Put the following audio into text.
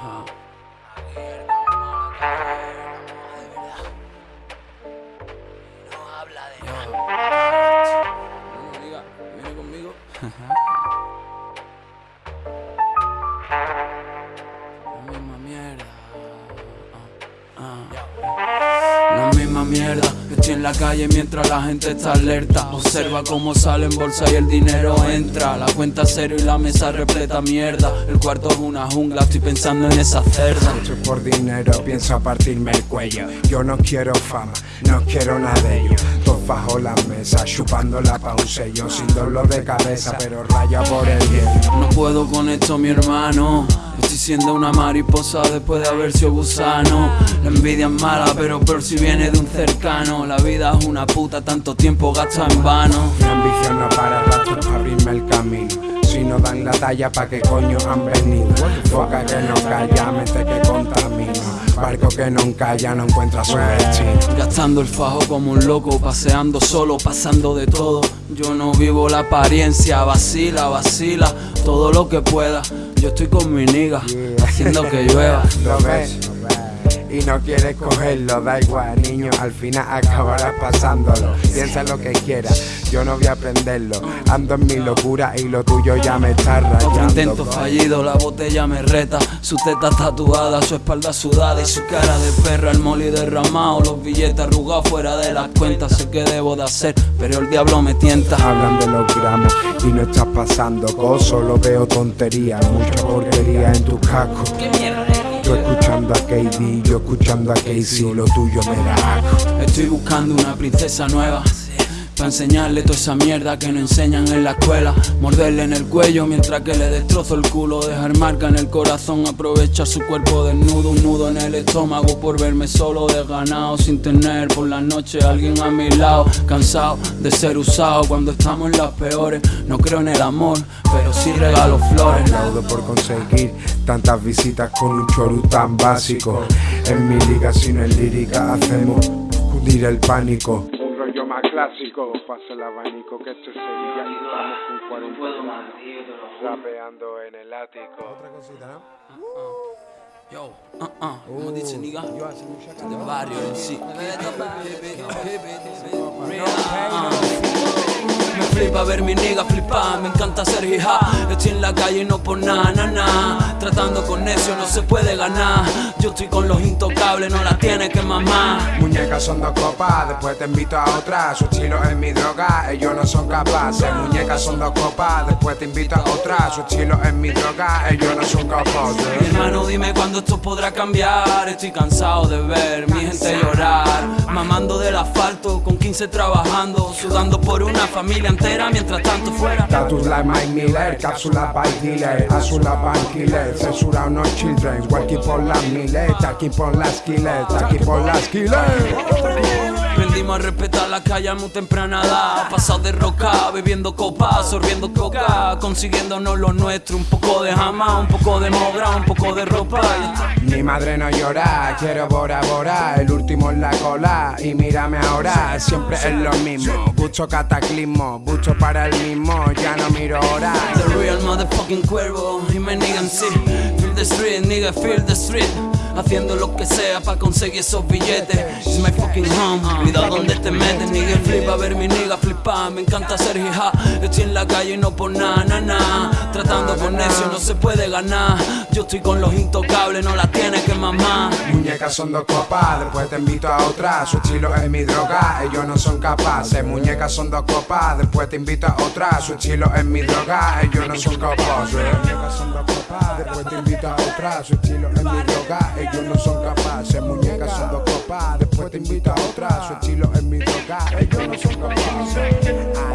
Ajá. La misma mierda. Estoy en la calle mientras la gente está alerta. Observa cómo sale en bolsa y el dinero entra. La cuenta cero y la mesa repleta mierda. El cuarto es una jungla, estoy pensando en esa cerda. Esto es por dinero, pienso partirme el cuello. Yo no quiero fama, no quiero nada de ello. Dos bajo la mesa, chupándola pa' un sello. Sin dolor de cabeza, pero raya por el hielo. No puedo con esto, mi hermano. Estoy siendo una mariposa después de haber sido gusano. La envidia es mala, pero por si viene de un cercano. La vida es una puta, tanto tiempo gasta en vano. Mi ambición no para rato pa' abrirme el camino. Si no dan la talla, pa' qué coño han venido. Boca que no calla, mente que contamina. Barco que no calla, no encuentra su destino. Gastando el fajo como un loco, paseando solo, pasando de todo. Yo no vivo la apariencia, vacila, vacila, todo lo que pueda. Yo estoy con mi niga, haciendo que llueva. Lo ves y no quieres cogerlo, da igual, niño, al final acabarás pasándolo. Piensa lo que quieras, yo no voy a aprenderlo. Ando en mi locura y lo tuyo ya me está Otro rayando. intento fallido, la botella me reta. Su teta tatuada, su espalda sudada y su cara de perra. El moli derramado, los billetes arrugados fuera de las cuentas. Sé que debo de hacer, pero el diablo me tienta. Hablan de los gramos y no estás pasando cosas, solo veo tontería, mucha porquería en tu casco. Tú escuchando a KD, yo escuchando a Casey, lo tuyo me da. Estoy buscando una princesa nueva. Para enseñarle toda esa mierda que no enseñan en la escuela. Morderle en el cuello mientras que le destrozo el culo. Dejar marca en el corazón. Aprovechar su cuerpo desnudo. Un nudo en el estómago por verme solo desganado. Sin tener por la noche alguien a mi lado. Cansado de ser usado cuando estamos en las peores. No creo en el amor, pero sí regalo flores. Aplaudo por conseguir tantas visitas con un chorú tan básico. En mi liga, si no en lírica, hacemos cundir el pánico. Clásico, pasa el abanico que esto es Sevilla y estamos con 40 grados. Rapeando en el ático. Otra cosita, ¿no? Yo, uh uh, ¿cómo dice niga? De barrio en sí. Me flipa ver mi nigga flipar, me encanta ser hija. Estoy en la calle y no por nada, na, na. Tratando con necio no se puede ganar. Yo estoy con los intocables, no la tiene que mamar. Muñecas son dos copas, después te invito a otra. Su estilo es mi droga, ellos no son capaces. Muñecas son dos copas, después te invito a otra. Su estilo es mi droga, ellos no son Mi capaces. hermano, dime cuándo esto podrá cambiar. Estoy cansado de ver mi gente llorar. Mamando del asfalto, con 15 trabajando. Sudando por una familia entera mientras tanto fuera. Like Mike Miller, cápsula by dealer, azula van killer, censura no children, working por las miles, aquí por las killers, aquí por las killers. Aprendimos a respetar la calle a muy temprana edad. Pasado de roca, bebiendo copa, absorbiendo coca. Consiguiéndonos lo nuestro, un poco de jama, un poco de mogra, un poco de ropa. Mi madre no llora, quiero Bora Bora, el último en la cola y mírame ahora, siempre es lo mismo, mucho cataclismo, mucho para el mismo, ya no miro ahora. The real motherfucking cuervo y me niegan sí. Feel the street, nigga, feel the street. Haciendo lo que sea para conseguir esos billetes. It's my fucking home. Cuidado donde te metes, nigga. Flipa ver mi nigga flipar. Me encanta ser hija. Estoy en la calle y no por nada, na. Tratando con necio no se puede ganar. Yo estoy con los intocables, no la tienes que mamar. Muñecas son dos copas, después te invito a otra. Su estilo es mi droga, ellos no son capaces. Muñecas son dos copas, después te invito a otra. Su estilo es mi droga, ellos no son capaces. Después te invito a otra. Su estilo es mi droga, ellos no son capaces. Muñecas son dos copas, después te invito a otra. Su estilo es mi droga, ellos no son capaces.